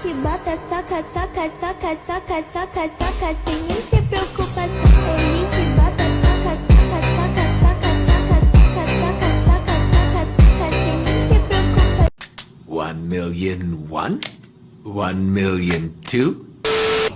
chibata, saca, saca, saca, saca, saca, saca, sin ni te preocupas. El chibata, saca, saca, saca, saca, saca, saca, saca, saca, saca, saca, sin ni te preocupas. One million one? One million two?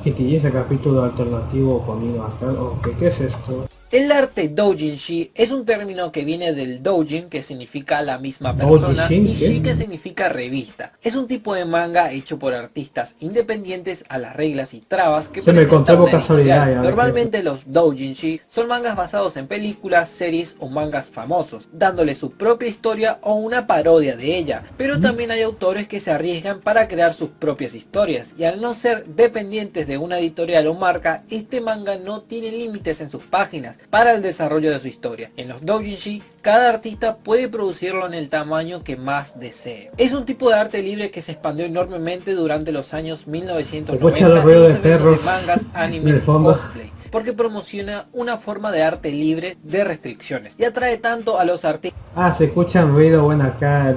Que tiene ese capítulo alternativo conmigo acá. ¿O qué, qué es esto? El arte doujinshi es un término que viene del doujin, que significa la misma persona, y shi, que significa revista. Es un tipo de manga hecho por artistas independientes a las reglas y trabas que Se me presenta casualidad, Normalmente los doujinshi son mangas basados en películas, series o mangas famosos, dándole su propia historia o una parodia de ella. Pero también hay autores que se arriesgan para crear sus propias historias, y al no ser dependientes de una editorial o marca, este manga no tiene límites en sus páginas para el desarrollo de su historia. En los doujinshi, cada artista puede producirlo en el tamaño que más desee. Es un tipo de arte libre que se expandió enormemente durante los años 1990 Se escucha el ruido de perros mangas, animes cosplay, porque promociona una forma de arte libre de restricciones y atrae tanto a los artistas Ah, se escucha un ruido bueno acá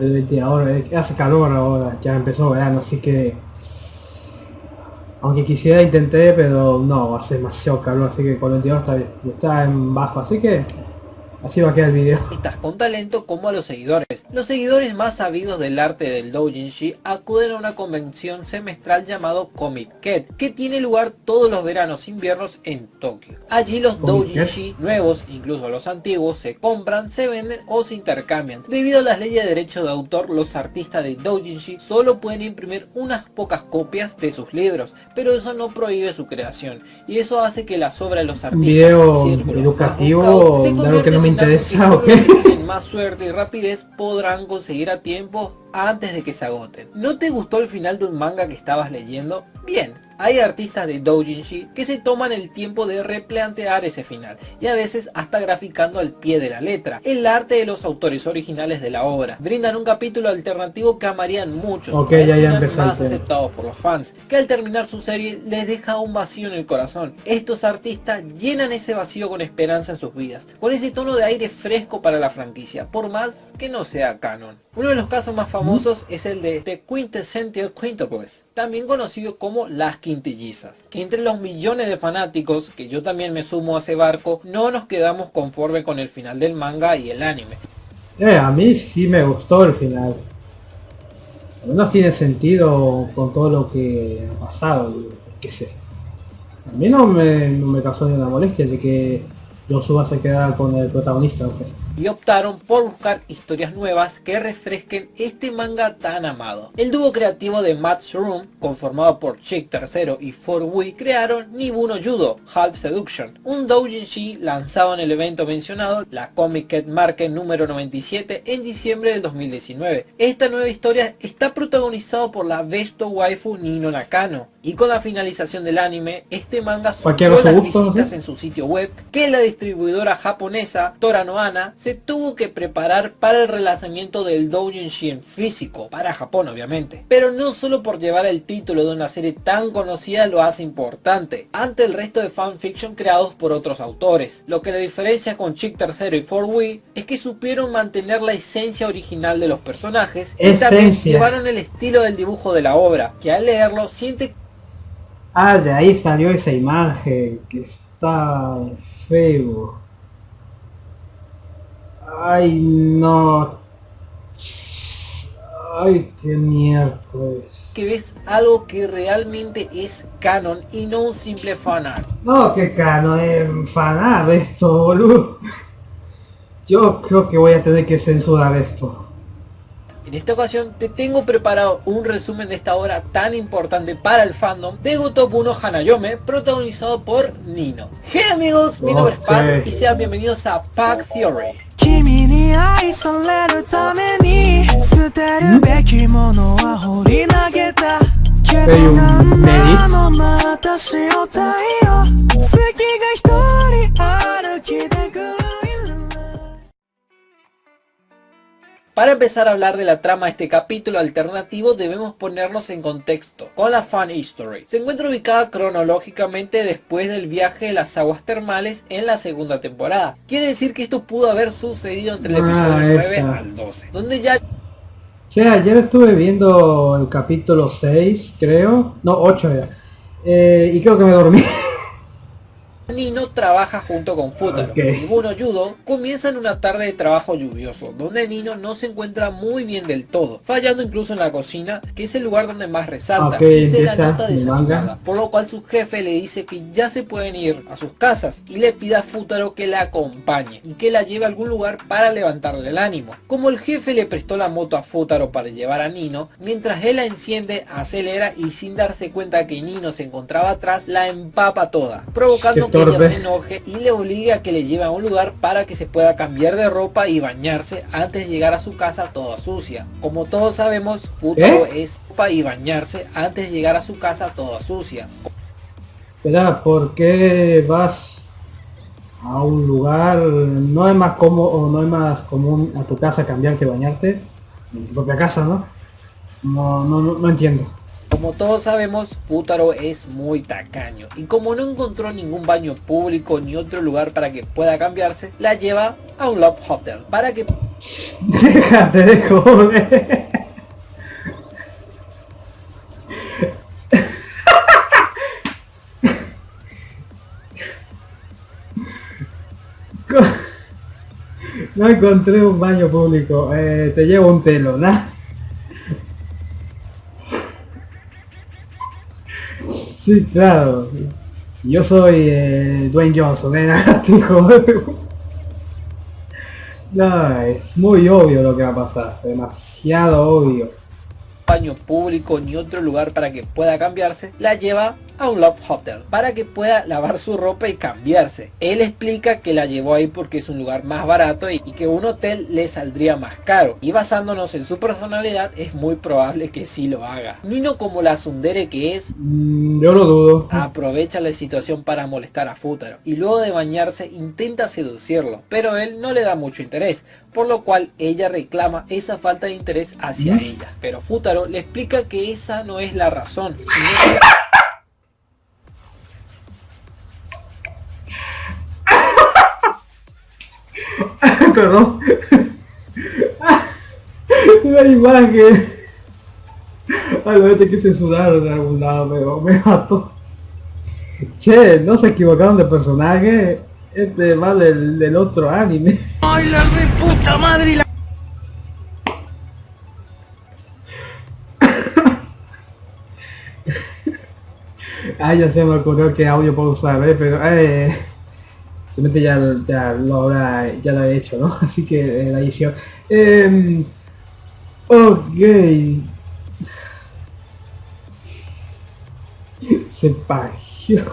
ahora. eh, Hace calor ahora. Ya empezó verano, así que... Aunque quisiera intenté, pero no, hace demasiado calor, así que con 22 está bien. Está en bajo, así que... Así va a quedar el video. con talento como a los seguidores. Los seguidores más sabidos del arte del doujinshi acuden a una convención semestral llamado Comic Ket, que tiene lugar todos los veranos e inviernos en Tokio. Allí los doujinshi nuevos, incluso los antiguos, se compran, se venden o se intercambian. Debido a las leyes de derecho de autor, los artistas de doujinshi solo pueden imprimir unas pocas copias de sus libros, pero eso no prohíbe su creación, y eso hace que las obras de los artistas video educativo se me interesa, ¿ok? más suerte y rapidez podrán conseguir a tiempo antes de que se agoten. ¿No te gustó el final de un manga que estabas leyendo? Bien, hay artistas de doujinshi que se toman el tiempo de replantear ese final y a veces hasta graficando al pie de la letra el arte de los autores originales de la obra. Brindan un capítulo alternativo que amarían muchos, Ok, para ya, ya más aceptados por los fans, que al terminar su serie les deja un vacío en el corazón. Estos artistas llenan ese vacío con esperanza en sus vidas, con ese tono de aire fresco para la franquicia, por más que no sea canon. Uno de los casos más famosos es el de The Quintessential Quintuplets, también conocido como Las Quintillizas, que entre los millones de fanáticos, que yo también me sumo a ese barco, no nos quedamos conforme con el final del manga y el anime. Eh, a mí sí me gustó el final. No tiene sentido con todo lo que ha pasado, qué sé. A mí no me, no me causó ninguna molestia de que Yosuba se quedara con el protagonista, no sé. Y optaron por buscar historias nuevas que refresquen este manga tan amado. El dúo creativo de Matt's Room, conformado por Chick III y 4 crearon Nibuno Judo, Half Seduction, un doujinshi lanzado en el evento mencionado, la Comic Cat Market número 97 en diciembre del 2019. Esta nueva historia está protagonizado por la Besto waifu Nino Nakano, y con la finalización del anime, este manga Cualquiera superó a su las visitas en su sitio web que la distribuidora japonesa Toranoana se tuvo que preparar para el relanzamiento del doujinshi en físico, para Japón obviamente. Pero no solo por llevar el título de una serie tan conocida lo hace importante, ante el resto de fanfiction creados por otros autores. Lo que la diferencia con Chick III y 4 es que supieron mantener la esencia original de los personajes y también llevaron el estilo del dibujo de la obra, que al leerlo siente Ah, de ahí salió esa imagen que está feo. Ay, no. Ay, qué miércoles. que ves algo que realmente es canon y no un simple fanart. No, qué cano, enfanar esto, boludo. Yo creo que voy a tener que censurar esto. En esta ocasión te tengo preparado un resumen de esta obra tan importante para el fandom de Gotobuno Hanayome, protagonizado por Nino. Hey amigos, mi nombre es Pat y sean bienvenidos a Pack Theory. 愛されるために捨てるべきものは放り投げたけど un な.の？私を太 Para empezar a hablar de la trama de este capítulo alternativo debemos ponernos en contexto con la fan history. Se encuentra ubicada cronológicamente después del viaje de las aguas termales en la segunda temporada. Quiere decir que esto pudo haber sucedido entre el Ah, episodio 9 esa. al 12, donde ya Che, ayer estuve viendo el capítulo 6, creo. No, 8 era. Eh, y creo que me dormí. Nino trabaja junto con Futaro. Ok. El Buno Judo comienza en una tarde de trabajo lluvioso, donde Nino no se encuentra muy bien del todo, fallando incluso en la cocina, que es el lugar donde más resalta, y se la nota desanimada, por lo cual su jefe le dice que ya se pueden ir a sus casas y le pide a Futaro que la acompañe y que la lleve a algún lugar para levantarle el ánimo. Como el jefe le prestó la moto a Futaro para llevar a Nino, mientras él la enciende, acelera y sin darse cuenta que Nino se encontraba atrás, la empapa toda, provocando Ella se enoje y le obligue a que le lleve a un lugar para que se pueda cambiar de ropa y bañarse antes de llegar a su casa toda sucia. Como todos sabemos, Futaro es ropa y bañarse antes de llegar a su casa toda sucia. Espera, ¿por qué vas a un lugar? No es más cómodo, no es más común a tu casa cambiar que bañarte. En tu propia casa, ¿no? No, no, no, no entiendo. Como todos sabemos, Futaro es muy tacaño y como no encontró ningún baño público ni otro lugar para que pueda cambiarse, la lleva a un Love Hotel para que Déjate de joder. No encontré un baño público. Eh, te llevo un telo, ¿no? Sí, claro. Yo soy eh, Dwayne Johnson, ¿eh? No, es muy obvio lo que va a pasar. Demasiado obvio. baño público ni otro lugar para que pueda cambiarse, la lleva a un Love Hotel para que pueda lavar su ropa y cambiarse. Él explica que la llevó ahí porque es un lugar más barato y y que un hotel le saldría más caro. Y basándonos en su personalidad es muy probable que sí lo haga. Nino como la sundere que es, Mm, yo lo dudo. aprovecha la situación para molestar a Futaro y luego de bañarse intenta seducirlo, pero él no le da mucho interés, por lo cual ella reclama esa falta de interés hacia ella. Pero Futaro le explica que esa no es la razón, sino que Perdón. La imagen. Ay, lo te quise sudar de algún lado, pero me mató. Che, no se equivocaron de personaje. Este va del, del otro anime. ¡Ay, la reputa madre! y la- Ah, ya se me ocurrió que audio puedo usar, ¿eh? pero eh, simplemente ya, ya lo habrá, ya lo he hecho, ¿no? Así que eh, la edición. Em, ok. Se pagió.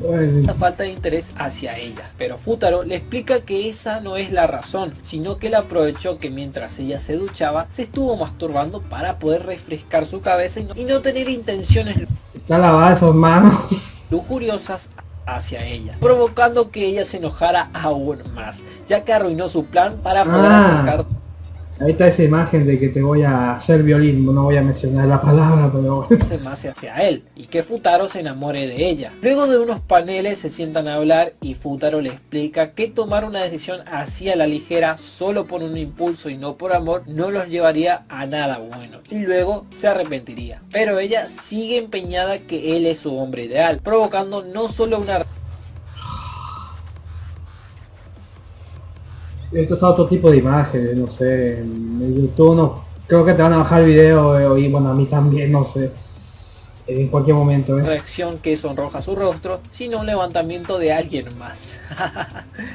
Bueno, esa falta de interés hacia ella. Pero Futaro le explica que esa no es la razón, sino que él aprovechó que mientras ella se duchaba, se estuvo masturbando para poder refrescar su cabeza y no, y no tener intenciones está lavada esas manos. lujuriosas hacia ella, provocando que ella se enojara aún más, ya que arruinó su plan para poder Ah. acercar Ahí está esa imagen de que te voy a hacer violín. No voy a mencionar la palabra, pero bueno. más hacia él y que Futaro se enamore de ella. Luego de unos paneles se sientan a hablar y Futaro le explica que tomar una decisión así a la ligera solo por un impulso y no por amor no los llevaría a nada bueno y luego se arrepentiría. Pero ella sigue empeñada que él es su hombre ideal, provocando no solo una Esto es otro tipo de imágenes, no sé. En YouTube no. Creo que te van a bajar el video eh, y bueno, a mí también, no sé. En cualquier momento, ¿eh? reacción que sonroja su rostro, sino un levantamiento de alguien más.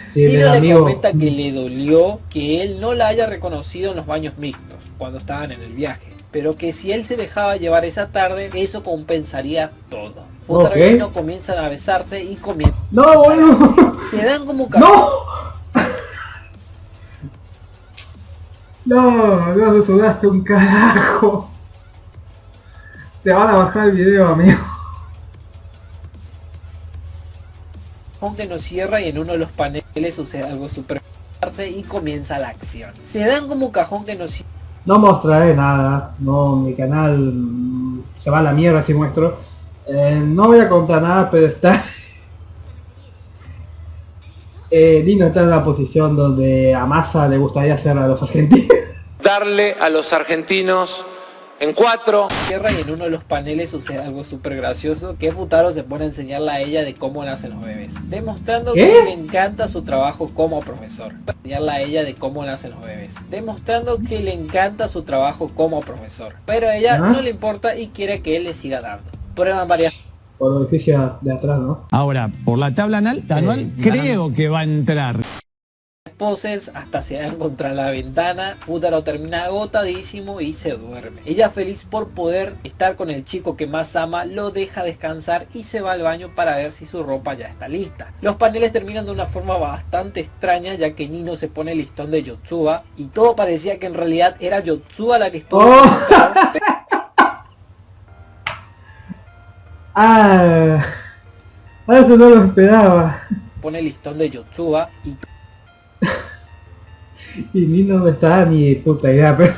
Sí, del Nino le amigo. comenta que le dolió que él no la haya reconocido en los baños mixtos cuando estaban en el viaje, pero que si él se dejaba llevar esa tarde, eso compensaría todo. Futaro y Ok. Nino comienzan a besarse y comienzan. ¡No, boludo! Se dan como ¡No! No, no te sudaste un carajo. Te van a bajar el video, amigo. aunque no cierra y en uno de los paneles sucede algo super y comienza la acción. Se dan como cajón que no cierra No mostraré nada. No, mi canal se va a la mierda si muestro. Eh, no voy a contar nada, pero está... Eh, Dino está en una posición donde a Massa le gustaría hacer a los argentinos. Darle a los argentinos en cuatro. Tierra y en uno de los paneles sucede algo súper gracioso que Futaro se pone a enseñarle a ella de cómo nacen los bebés demostrando ¿Qué? que le encanta su trabajo como profesor enseñarle a ella de cómo nacen los bebés demostrando que le encanta su trabajo como profesor pero a ella ¿Ah? no le importa y quiere que él le siga dando prueban varias Por edificio de atrás, ¿no? Ahora, por la tabla anal, anual, Eh, creo que va a entrar. Poses hasta se dan contra la ventana. Futaro termina agotadísimo y se duerme. Ella feliz por poder estar con el chico que más ama, lo deja descansar y se va al baño para ver si su ropa ya está lista. Los paneles terminan de una forma bastante extraña ya que Nino se pone el listón de Yotsuba y todo parecía que en realidad era Yotsuba la que estuvo Oh. ah, eso no lo esperaba. pone el listón de Yotsuba y Y ni no estaba ni puta idea, pero...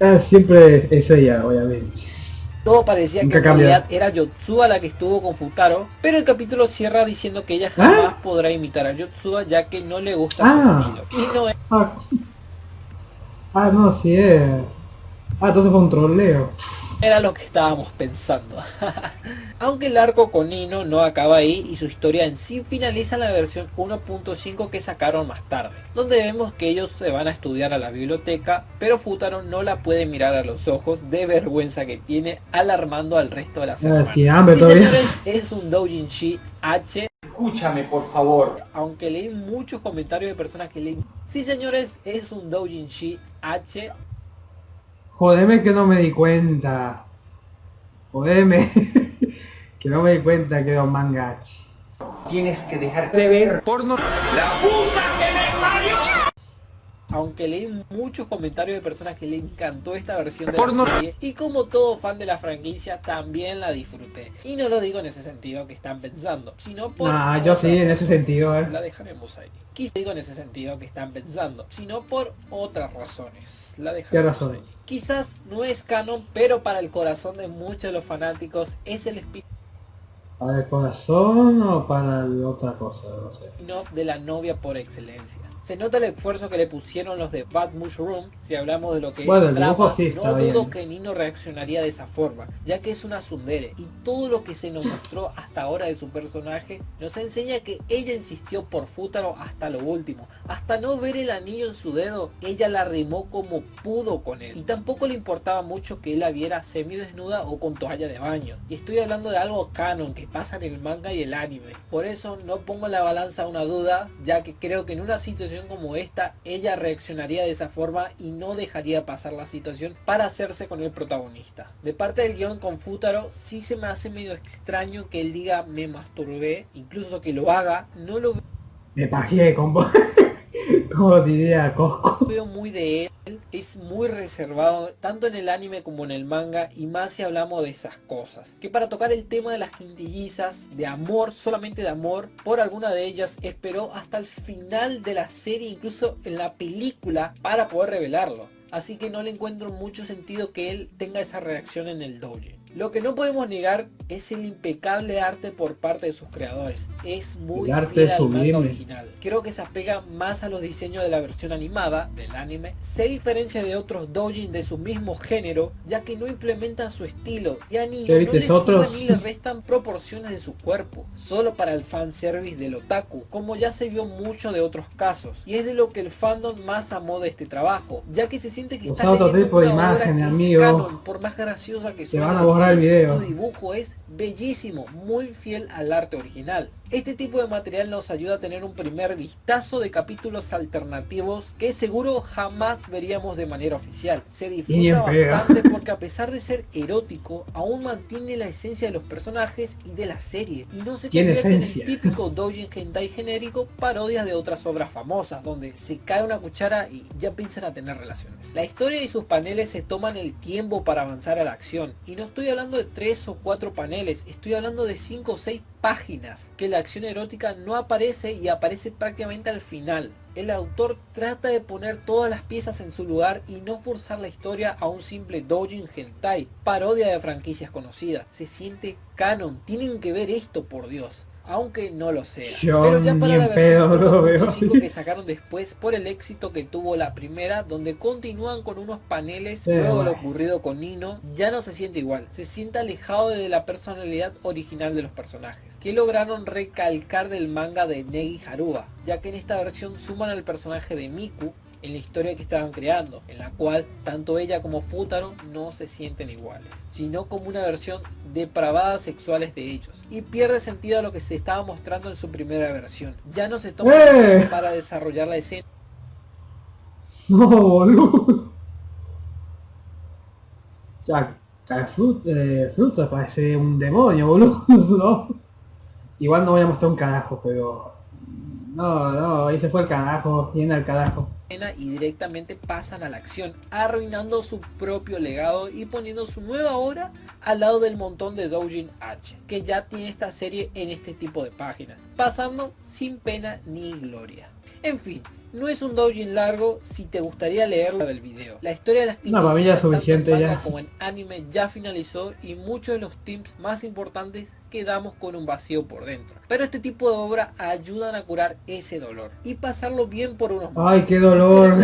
Ah, siempre es ella, obviamente. Todo parecía que en realidad era Yotsuba la que estuvo con Futaro, pero el capítulo cierra diciendo que ella jamás podrá imitar a Yotsuba ya que no le gusta Ah. su estilo. No es Ah, ah no, sí es. Ah, entonces fue un troleo. Era lo que estábamos pensando. Aunque el arco con Nino no acaba ahí y su historia en sí finaliza en la versión 1.5 que sacaron más tarde, donde vemos que ellos se van a estudiar a la biblioteca, pero Futaro no la puede mirar a los ojos de vergüenza que tiene, alarmando al resto de hermanas. tiene hambre Sí, señores, es un doujinshi H Escúchame, por favor. aunque leí muchos comentarios de personas que leen Sí señores, es un doujinshi H Jodeme que no me di cuenta. Jodeme. que no me di cuenta que era un mangachi. Tienes que dejar de ver porno. Aunque leí muchos comentarios de personas que le encantó esta versión de la serie y como todo fan de la franquicia también la disfruté y no lo digo en ese sentido que están pensando sino por Ah, yo sí, en ese sentido, eh. la dejaremos ahí quizá digo en ese sentido que están pensando sino por otras razones la ¿Qué dejaremos razones? ahí. quizás no es canon pero para el corazón de muchos de los fanáticos es el espíritu ¿Para el corazón o para otra cosa? No sé. de la novia por excelencia. Se nota el esfuerzo que le pusieron los de Bad Mushroom, si hablamos de lo que Bueno, es el drama, sí no está dudo que Nino reaccionaría de esa forma, ya que es una tsundere y todo lo que se nos mostró hasta ahora de su personaje nos enseña que ella insistió por Futaro hasta lo último, hasta no ver el anillo en su dedo, ella la remó como pudo con él y tampoco le importaba mucho que él la viera semidesnuda o con toalla de baño y estoy hablando de algo canon que pasa en el manga y el anime, por eso no pongo en la balanza una duda, ya que creo que en una situación como esta ella reaccionaría de esa forma y no dejaría pasar la situación para hacerse con el protagonista. De parte del guion con Futaro sí se me hace medio extraño que él diga me masturbé, incluso que lo haga, no lo Me pajeé, combo. Como diría Cosco. veo muy de él, es muy reservado tanto en el anime como en el manga y más si hablamos de esas cosas. Que para tocar el tema de las quintillizas, de amor, solamente de amor, por alguna de ellas esperó hasta el final de la serie, incluso en la película, para poder revelarlo. Así que no le encuentro mucho sentido que él tenga esa reacción en el douje. Lo que no podemos negar es el impecable arte por parte de sus creadores. Es muy El arte es sublime. original. Creo que se apega más a los diseños de la versión animada del anime. Se diferencia de otros doujin de su mismo género, ya que no implementan su estilo. Y a ¿Qué no ni le restan proporciones de su cuerpo, solo para el fanservice del otaku, como ya se vio mucho de otros casos. Y es de lo que el fandom más amó de este trabajo, ya que se siente que está otro tipo de amigo. canon, por más graciosa que suene decir, video. Su dibujo es bellísimo, muy fiel al arte original. Este tipo de material nos ayuda a tener un primer vistazo de capítulos alternativos que seguro jamás veríamos de manera oficial. Se disfruta bastante porque a pesar de ser erótico, aún mantiene la esencia de los personajes y de la serie. Y no se Tiene convierte en el típico doujin hentai genérico parodias de otras obras famosas, donde se cae una cuchara y ya piensan a tener relaciones. La historia y sus paneles se toman el tiempo para avanzar a la acción. Y no estoy hablando de tres o cuatro paneles, estoy hablando de cinco o seis páginas que la acción erótica no aparece y aparece prácticamente al final. El autor trata de poner todas las piezas en su lugar y no forzar la historia a un simple doujin hentai, parodia de franquicias conocidas. Se siente canon, tienen que ver esto por Dios. Aunque no lo sea. Yo Pero ya para la pedo versión lo veo 2005 así. que sacaron después por el éxito que tuvo la primera, donde continúan con unos paneles, Sí, luego lo ocurrido con Nino, ya no se siente igual, se siente alejado de la personalidad original de los personajes, que lograron recalcar del manga de Negi Haruba, ya que en esta versión suman al personaje de Miku, en la historia que estaban creando, en la cual tanto ella como Futaro no se sienten iguales, sino como una versión depravada sexuales de ellos, y pierde sentido a lo que se estaba mostrando en su primera versión. Ya no se toma ¡Eh! para desarrollar la escena No, boludo. Ya, cada fru- eh, fruta parece un demonio, boludo. No. Igual no voy a mostrar un carajo, pero... No, no, ahí se fue el carajo, viene al carajo. Y directamente pasan a la acción, arruinando su propio legado y poniendo su nueva obra al lado del montón de Doujin H, que ya tiene esta serie en este tipo de páginas, pasando sin pena ni gloria. En fin, no es un doujin largo si te gustaría leerlo del video. La historia de las suficiente manga ya. como en anime ya finalizó y muchos de los tips más importantes quedamos con un vacío por dentro. Pero este tipo de obra ayudan a curar ese dolor y pasarlo bien por unos Ay, qué dolor.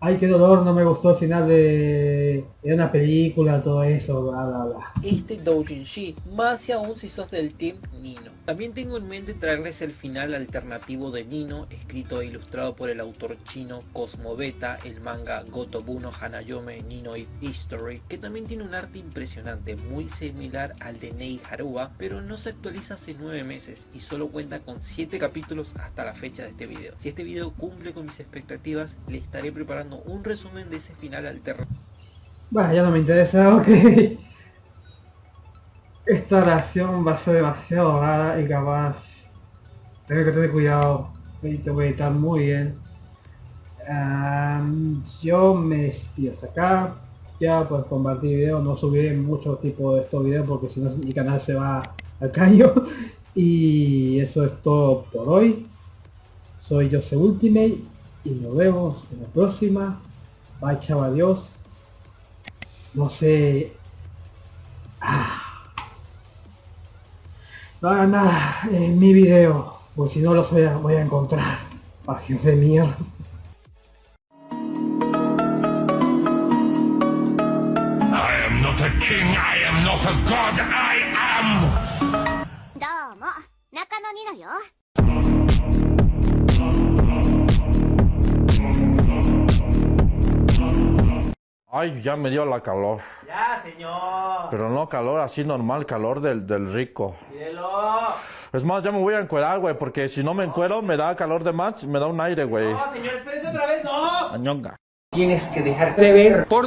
Ay, qué dolor, no me gustó el final de, una película, todo eso, bla, bla, bla. este doujinshi, más aún si sos del team Nino. También tengo en mente traerles el final alternativo de Nino, escrito e ilustrado por el autor chino Cosmo Beta, el manga Gotobuno Hanayome Nino If History, que también tiene un arte impresionante, muy similar al de Nei Haruba, pero no se actualiza hace 9 meses y solo cuenta con 7 capítulos hasta la fecha de este video. Si este video cumple con mis expectativas, le estaré preparando un resumen de ese final alternativo. Bueno, ya no me interesa, ok. Esta reacción va a ser demasiado rara y capaz. Tengo que tener cuidado. Te voy a editar muy bien. Yo me despido hasta acá. Ya pues compartir video, no subiré mucho tipo de estos videos porque si no mi canal se va al caño. Y eso es todo por hoy. Soy Jose Ultimate y nos vemos en la próxima. Bye chaval, adiós. No sé. Ah. No hagan nada en mi video, porque si no los voy a, voy a encontrar. Páginas de mierda. King, I am not a god, I am! Ay, ya me dio la calor. Ya, señor. Pero no calor así normal, calor del, del rico. Mírelo. Es más, ya me voy a encuerar, güey, porque si no me encuero me da calor de más, me da un aire, güey. No, señor, espérese otra vez, no. Añonga. Tienes que dejarte ver. Por